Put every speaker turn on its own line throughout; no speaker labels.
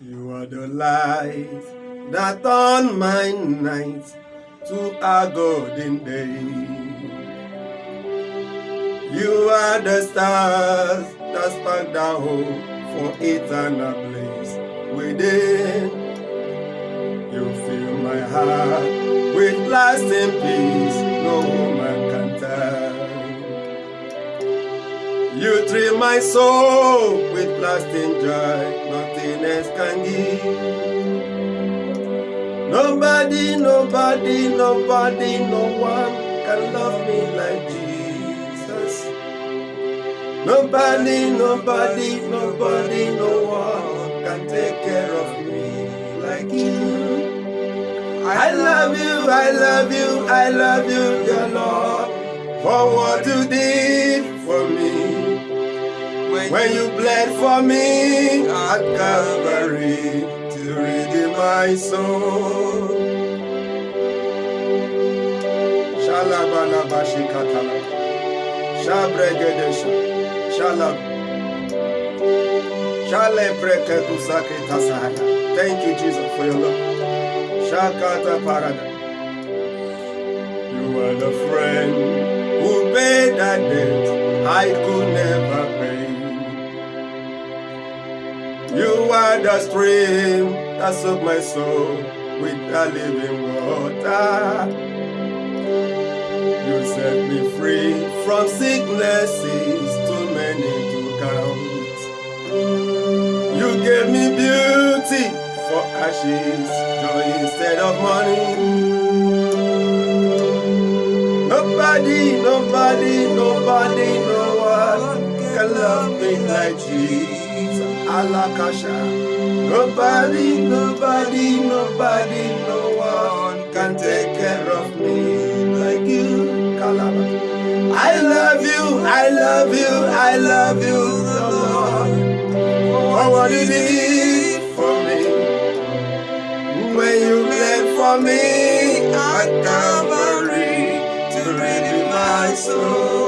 You are the light that turn my night to a golden day. You are the stars that spark the hope for eternal place within. You fill my heart with lasting peace no woman can tell. You thrill my soul with lasting joy, else can give. Nobody, nobody, nobody, no one can love me like Jesus. Nobody, nobody, nobody, no one can take care of me like you. I love you, I love you, I love you, dear Lord, for what you did for me. When you bled for me at Calvary to redeem my soul. Shalabalabashikatala. Shabregedesha. Shalab. Shalepreketusakritasaya. Thank you, Jesus, for your love. Shakata Parada. You are the friend who paid that debt I are the stream that soaked my soul with the living water. You set me free from sicknesses too many to count. You gave me beauty for ashes, joy instead of money. Alakasha. Nobody, nobody, nobody, no one can take care of me like you. Kalaba. I love you, I love you, I love you, the Lord. For what you did for me. When you bled for me at Calvary to redeem my soul.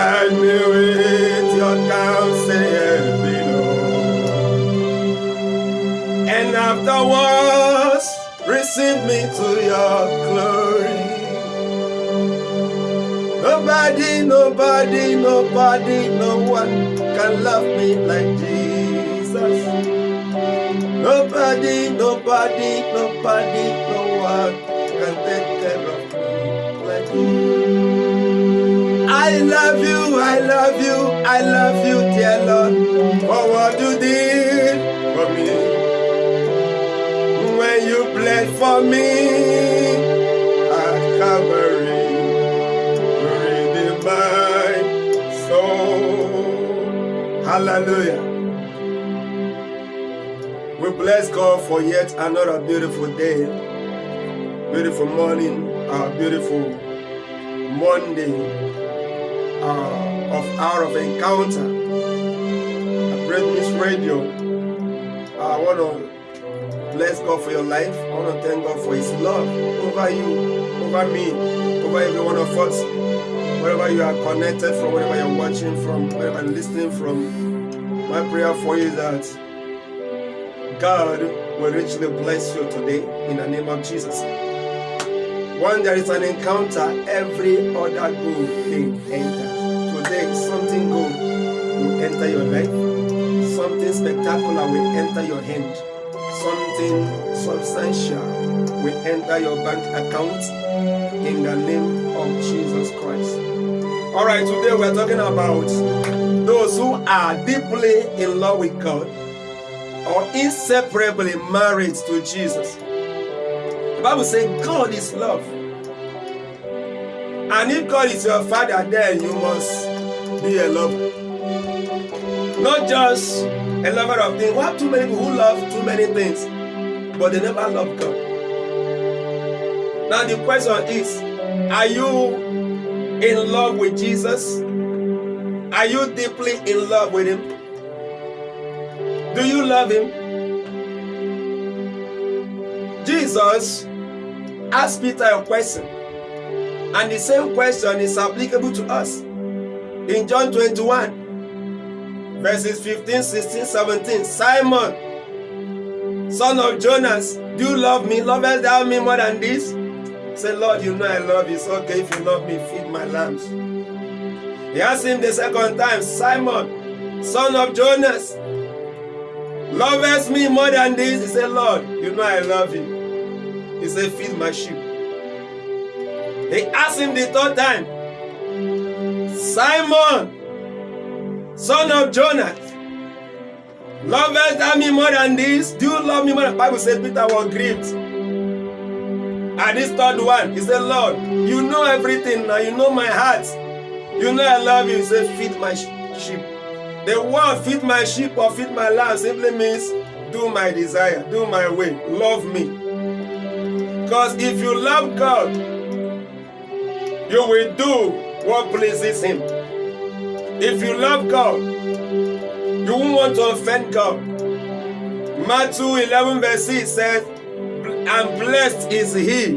Guide me with your counsel. And afterwards, receive me to your glory. Nobody, nobody, nobody, no one can love me like Jesus. Nobody, nobody, nobody, no one can take care of me like you. I love you, I love you, I love you, dear Lord, for what you did for me. When you bled for me at Calvary, redeemed my soul. Hallelujah. We bless God for yet another beautiful day, beautiful morning, uh, beautiful Monday uh, of hour of encounter. I praise Miss Radio. I want to bless God for your life. I want to thank God for His love over you, over me, over every one of us. Wherever you are connected from, wherever you're watching from, wherever you're listening from, my prayer for you is that God will richly bless you today in the name of Jesus. When there is an encounter, every other good thing enters. Something good will enter your life, something spectacular will enter your hand, something substantial will enter your bank account in the name of Jesus Christ. All right, today we're talking about those who are deeply in love with God or inseparably married to Jesus. The Bible says God is love. And if God is your father, then you must be a lover. Not just a lover of things. We have too many people who love too many things, but they never love God. Now the question is, are you in love with Jesus? Are you deeply in love with Him? Do you love Him? Jesus asked Peter a question, and the same question is applicable to us. In John 21, verses 15, 16, 17, Simon, son of Jonas, do you love me? Lovest thou me more than this? Say, Lord, you know I love you. It's okay if you love me, feed my lambs. He asked him the second time, Simon, son of Jonas, lovest me more than this? He said, Lord, you know I love you. He said, feed my sheep. He asked him the third time, Simon, son of Jonas, lovest thou me more than this? Do you love me more? The Bible said Peter was grieved. And this third one, he said, Lord, you know everything now. You know my heart. You know I love you. He said, feed my sheep. The word feed my sheep or feed my lamb simply means do my desire, do my way, love me. Because if you love God, you will do what pleases Him. If you love God, you won't want to offend God. Matthew 11 verse 6 says, And blessed is he,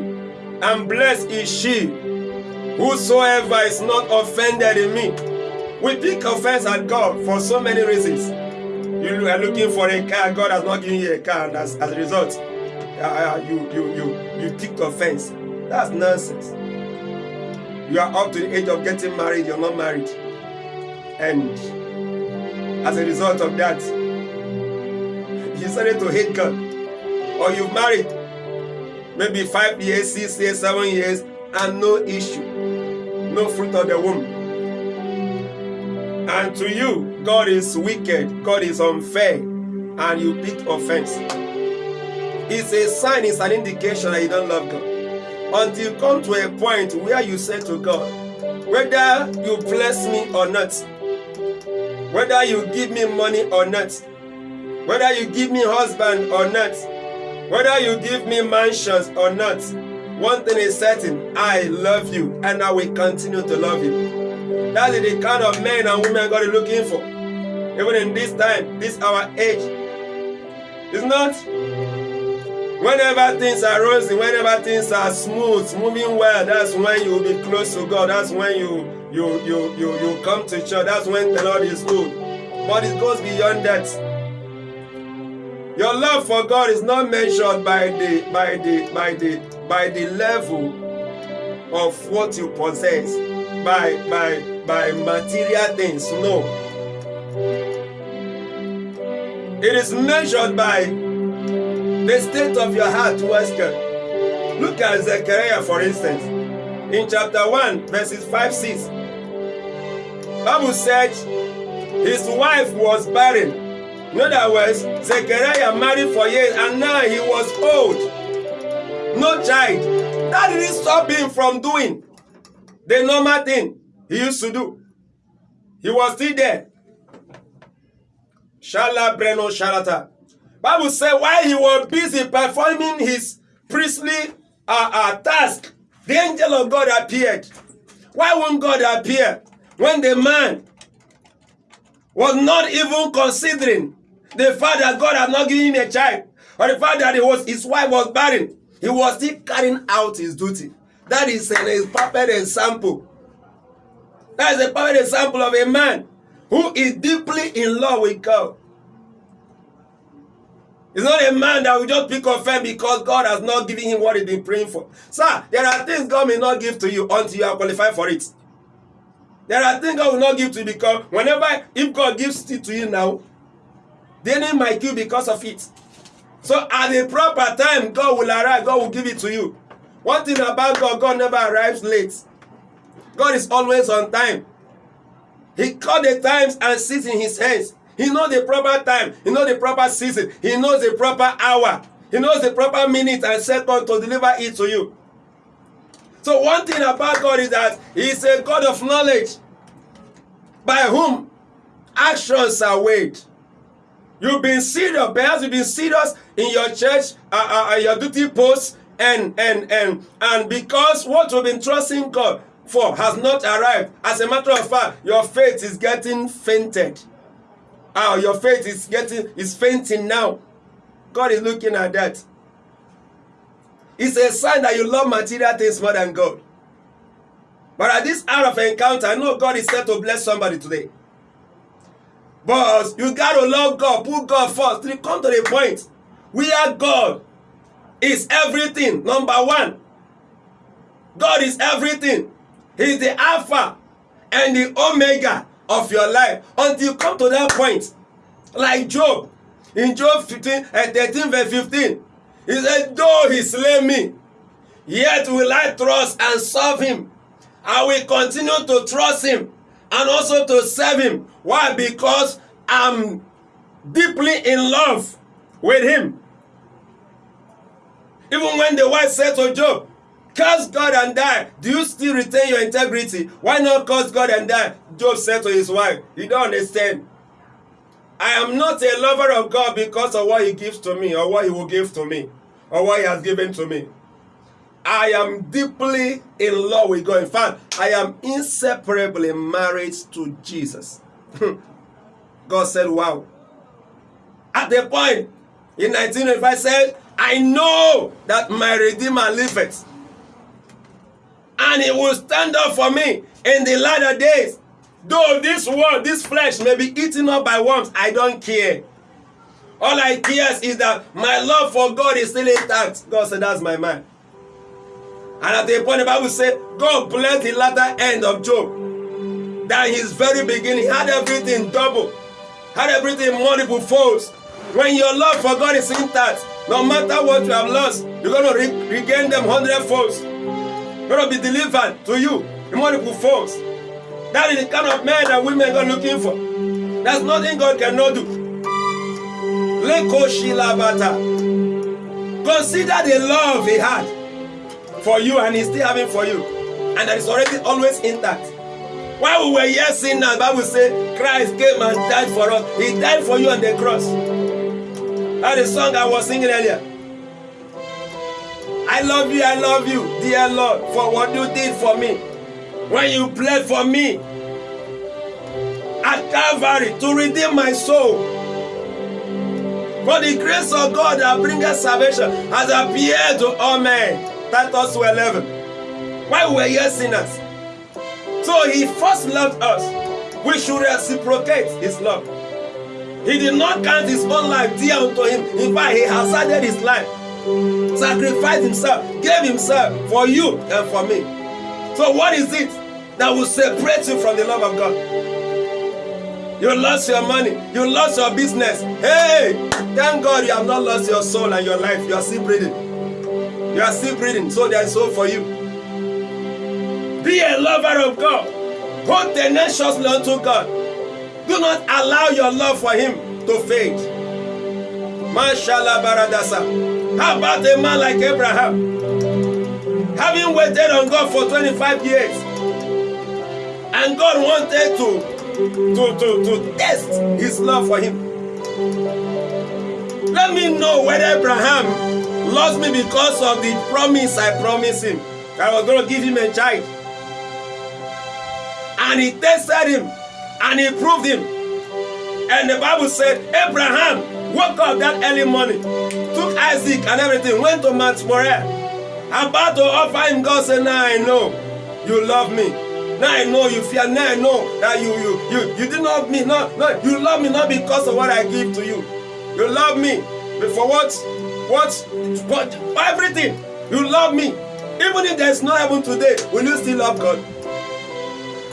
and blessed is she, whosoever is not offended in me. We pick offense at God for so many reasons. You are looking for a car, God has not given you a car, and as, as a result, uh, you, you, you, you take offense. That's nonsense. You are up to the age of getting married, you're not married. And as a result of that, you started to hate God. Or you've married maybe five years, six years, seven years, and no issue, no fruit of the womb. And to you, God is wicked, God is unfair, and you pick offense. It's a sign, it's an indication that you don't love God. Until you come to a point where you say to God, whether you bless me or not, whether you give me money or not, whether you give me husband or not, whether you give me mansions or not, one thing is certain, I love you and I will continue to love you. That is the kind of men and women God is looking for. Even in this time, this our age. It's not whenever things are rosy, whenever things are smooth, moving well, that's when you will be close to God. That's when you you you you you come to church. That's when the Lord is good. But it goes beyond that. Your love for God is not measured by the by the by the by the level of what you possess, by by by material things. No. It is measured by the state of your heart towards God. Look at Zechariah, for instance, in chapter 1, verses 5 6. Bible said his wife was barren. In other words, Zechariah married for years and now he was old. No child. That didn't stop him from doing the normal thing he used to do. He was still there. Shala Breno Shalata. Bible said while he was busy performing his priestly uh, uh, task, the angel of God appeared. Why won't God appear when the man was not even considering the fact that God had not given him a child, or the fact that was, his wife was barren? He was still carrying out his duty. That is an, a perfect example. That is a perfect example of a man who is deeply in love with God. It's not a man that will just pick offense because God has not given him what he's been praying for. Sir, there are things God may not give to you until you are qualified for it. There are things God will not give to you because whenever, if God gives it to you now, the enemy might kill because of it. So at the proper time, God will arrive, God will give it to you. One thing about God, God never arrives late. God is always on time. He called the times and sits in his hands. He knows the proper time. He knows the proper season. He knows the proper hour. He knows the proper minute and second to deliver it to you. So one thing about God is that He is a God of knowledge by whom actions are weighed. You've been serious, perhaps you've been serious in your church, uh, uh, your duty post, and and and and because what you've been trusting God for has not arrived. As a matter of fact, your faith is getting fainted. Oh, your faith is getting is fainting now. God is looking at that. It's a sign that you love material things more than God. But at this hour of encounter, I know God is set to bless somebody today. But you got to love God, put God first. Come to the point. We are God is everything. Number one, God is everything. He's the Alpha and the Omega of your life until you come to that point. Like Job. In Job 15 and uh, 13 verse 15. He said, though he slay me, yet will I trust and serve him. I will continue to trust him and also to serve him. Why? Because I'm deeply in love with him. Even when the wife said to Job, curse God and die, do you still retain your integrity? Why not curse God and die? Job said to his wife, you don't understand. I am not a lover of God because of what he gives to me or what he will give to me or what he has given to me. I am deeply in love with God. In fact, I am inseparably married to Jesus. God said, wow. At the point in 1985 said, I know that my Redeemer liveth. And he will stand up for me in the latter days. Though this world, this flesh may be eaten up by worms, I don't care. All I care is that my love for God is still intact. God said, that's my man. And at the point the Bible said, God blessed the latter end of Job. That his very beginning had everything double, had everything multiple folds. When your love for God is intact, no matter what you have lost, you're going to re regain them hundredfold. Going to be delivered to you in multiple folds. That is the kind of men that women are looking for. There's nothing God cannot do. Consider the love he had for you and he's still having for you. And that is already always intact. While we were here sinners, Bible says Christ came and died for us. He died for you on the cross. That is the song I was singing earlier. I love you, I love you, dear Lord, for what you did for me. When you bled for me at Calvary to redeem my soul. For the grace of God that bringeth salvation has appeared to all men. Titus 11. Why we were here sinners. So he first loved us. We should reciprocate his love. He did not count his own life dear unto him. In fact, he hazarded his life, sacrificed himself, gave himself for you and for me. So, what is it that will separate you from the love of God? You lost your money, you lost your business. Hey, thank God you have not lost your soul and your life. You are still breathing. You are still breathing, so there is hope for you. Be a lover of God. Hold tenaciously unto God. Do not allow your love for him to fade. Mashallah Baradasa. How about a man like Abraham? Having waited on God for 25 years, and God wanted to, to, to, to test his love for him. Let me know whether Abraham loves me because of the promise I promised him. I was going to give him a child. And he tested him and he proved him. And the Bible said Abraham woke up that early morning, Isaac and everything, went to Mount Moriah, about to offer him. God said, Now I know you love me. Now I know you fear. Now I know that you you you you did not me. No, no, you love me not because of what I give to you. You love me for what what what everything. You love me. Even if there's no heaven today, will you still love God?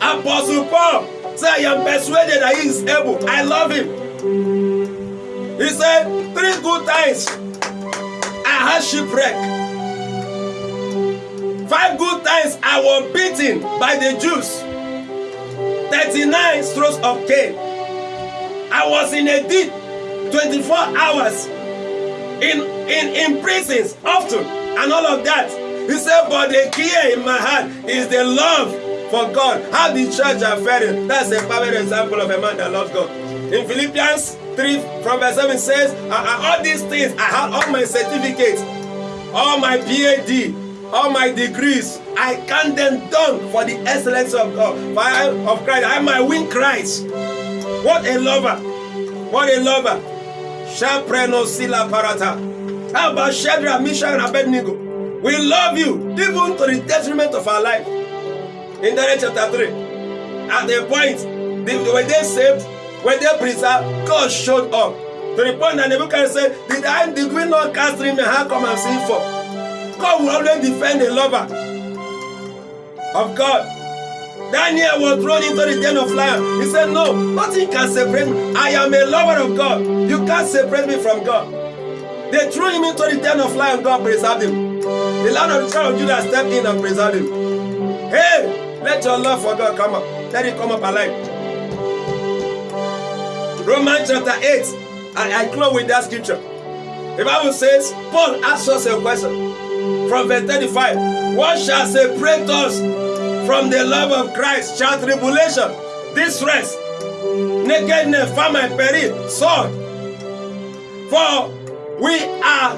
Apostle Paul Say, I am persuaded that he is able. I love him. He said, three good times Shipwreck. Five good times I was beaten by the Jews. 39 strokes of cane. I was in a deep 24 hours in, in, in prisons often and all of that. He said, but the key in my heart is the love for God. How the church are faring. That's a perfect example of a man that loves God. In Philippians 3 from verse 7 says, all these things, I have all my certificates, all my PhD, all my degrees, I count them done for the excellence of God, of Christ. I might win Christ. What a lover! What a lover! Shapreno Sila Parata. How about Shadrach, Meshach, and Abednego? We love you, even to the detriment of our life. In Daniel chapter 3, at the point, when they saved, when they preserved, uh, God showed up. To the point that Nebuchadnezzar said, Did I did we not cast three men? How come I'm seeing four? God will always defend the lover of God. Daniel was thrown into the den of lions. He said, No, nothing can separate me. I am a lover of God. You can't separate me from God. They threw him into the den of lions. God preserved him. The land of the tribe of Judah stepped in and preserved him. Hey, let your love for God come up. Let it come up alive. Romans chapter 8. I, I close with that scripture. The Bible says, Paul asks us a question from verse 35. What shall separate us from the love of Christ? Shall tribulation, distress, nakedness, famine, peril, sword? For we are,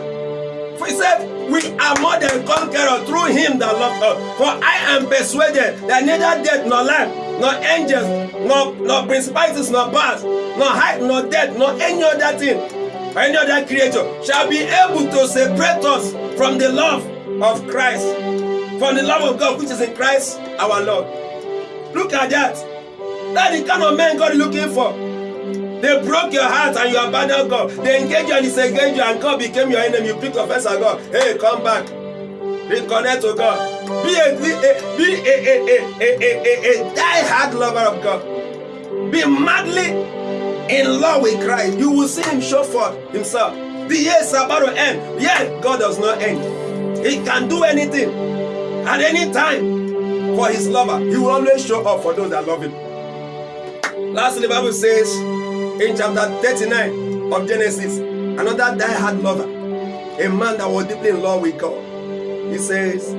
he said, we are more than conquerors through him that loved us. For I am persuaded that neither death nor life, nor angels, nor, nor principalities, nor powers, nor height, nor depth, nor any other thing, or any other creature shall be able to separate us from the love of Christ, from the love of God which is in Christ our Lord. Look at that. That's the kind of man God is looking for. They broke your heart and you abandoned God. They engaged you and disengaged you and God became your enemy. You picked offense at God. Hey, come back. Reconnect to God. Be a, be a, be a, a, a, a, a, a die-hard lover of God. Be madly in love with Christ. You will see him show forth himself. The years are about to end. Yet God does not end. He can do anything at any time for his lover. He will always show up for those that love him. Lastly, the Bible says in chapter 39 of Genesis, another die-hard lover, a man that was deeply in love with God. He says,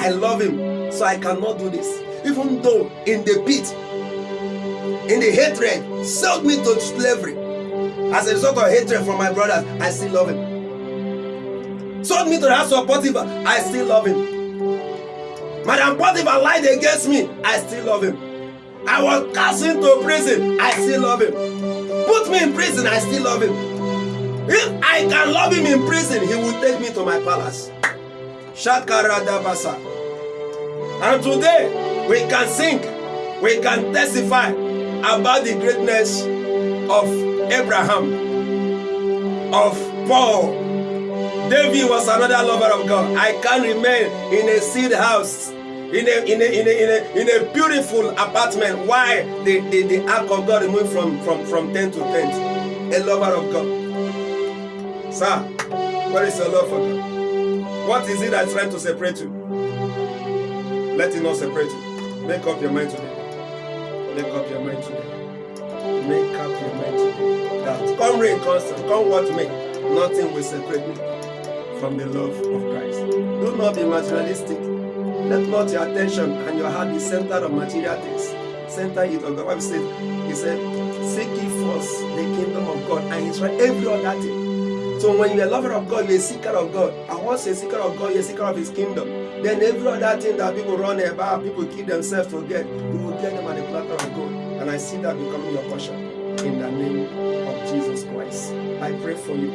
I love him, so I cannot do this. Even though in the pit, in the hatred, sold me to slavery. As a result of hatred from my brothers, I still love him. Sold me to the house of Potiphar, I still love him. Madam Potiphar lied against me, I still love him. I was cast into prison, I still love him. Put me in prison, I still love him. If I can love him in prison, he will take me to my palace. Shakaradabasa. And today, we can sing, we can testify about the greatness of Abraham, of Paul. David was another lover of God. I can remain in a seed house, in a, in a, in a, in a, in a beautiful apartment. Why? The, the, the ark of God moved from, from, from tent to tent. A lover of God. Sir, what is your love for God? What is it that's trying to separate you? Let it not separate you. Make up your mind today. Make up your mind today. Make up your mind today. That come rain, constant, come what may, nothing will separate me from the love of Christ. Do not be materialistic. Let not your attention and your heart be centered on material things. Center it on God. Bible said, He said, Seek ye first the kingdom of God and His right, every other thing. So when you're a lover of God, you're a seeker of God. And once you're a seeker of God, you're a seeker of His kingdom. Then every other thing that people run about, people kill themselves to get, you will get them at the platter of God. And I see that becoming your portion. In the name of Jesus Christ. I pray for you.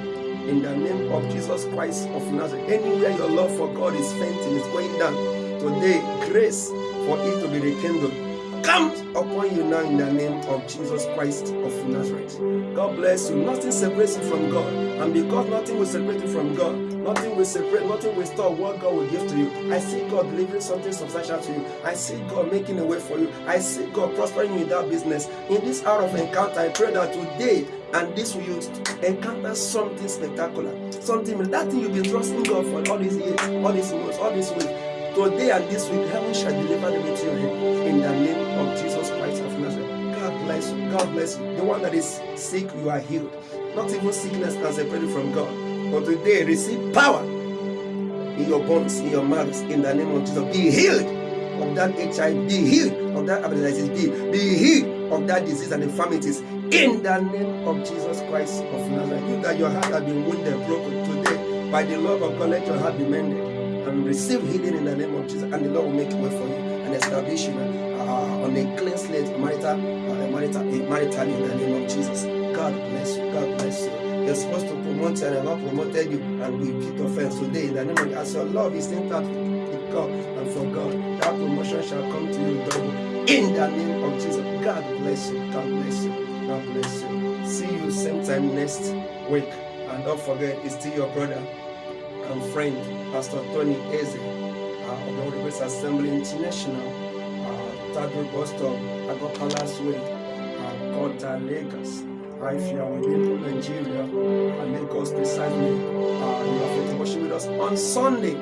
In the name of Jesus Christ of Nazareth. Anywhere your love for God is fainting, is going down. Today, grace for it to be rekindled comes upon you now in the name of Jesus Christ of Nazareth. God bless you. Nothing separates you from God. And because nothing will separate you from God, nothing will separate, nothing will stop what God will give to you. I see God delivering something substantial to you. I see God making a way for you. I see God prospering you in that business. In this hour of encounter, I pray that today and this will you encounter something spectacular. Something that thing you've been trusting God for all these years, all these months, all these weeks. Today and this week, heaven shall deliver them into your hand. In the name of Jesus Christ of Nazareth. God bless you. God bless you. The one that is sick, you are healed. Not even sickness can separate you from God. But today, receive power in your bones, in your marrows, in the name of Jesus. Be healed of that HIV, be healed of that hepatitis B, be healed of that disease and infirmities in the name of Jesus Christ of Nazareth. You that your heart has been wounded, broken today, by the love of God, let your heart be mended and receive healing in the name of Jesus, and the Lord will make way for you and establish you uh, on a clean slate, marital, uh, marital, marital in the name of Jesus. God bless you. God bless you. You're supposed to promote and not promoted you, and we keep offense today in the name of as your love is intact with God and for God, that promotion shall come to you double in the name of Jesus. God bless you. God bless you. God bless you. See you same time next week. And don't forget, it's still your brother and friend, Pastor Tony Eze uh, of the Holy Assembly International, uh, Stop, Agro Palace Way, uh, Kota, Lagos. Uh, if you are within Nigeria, uh, Lagos precisely, uh, you are to worship with us on Sunday,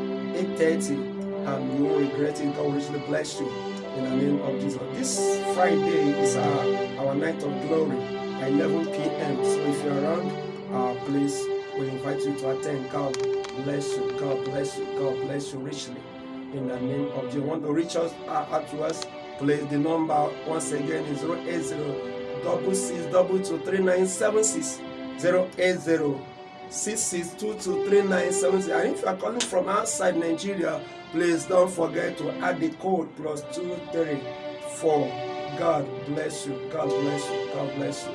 8.30, and you won't regret it. God will richly bless you in the name of Jesus. This Friday is our, our night of glory at 11 p.m. So if you're around, uh, please, we invite you to attend. God bless you. God bless you. God bless you richly. In the name of Jesus. Want to reach us uh, out to us? Please, the number once again is 080 double six double two three nine seven six zero eight zero six six two two three nine seven six. And if you are calling from outside Nigeria, please don't forget to add the code plus two three four. God bless you. God bless you. God bless you.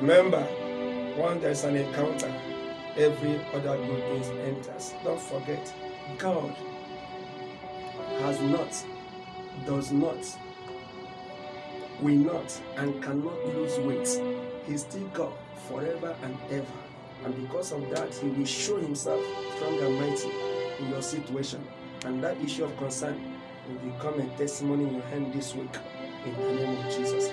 Remember, when there's an encounter, every other good things enters. Don't forget, God has not, does not, will not, and cannot lose weight. He's still God forever and ever. And because of that, He will show Himself strong and mighty in your situation. And that issue of concern will become a testimony in your hand this week. In the name of Jesus.